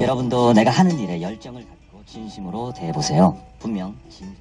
여러분도 내가 하는 일에 열정을 갖고 진심으로 대해보세요. 분명 진...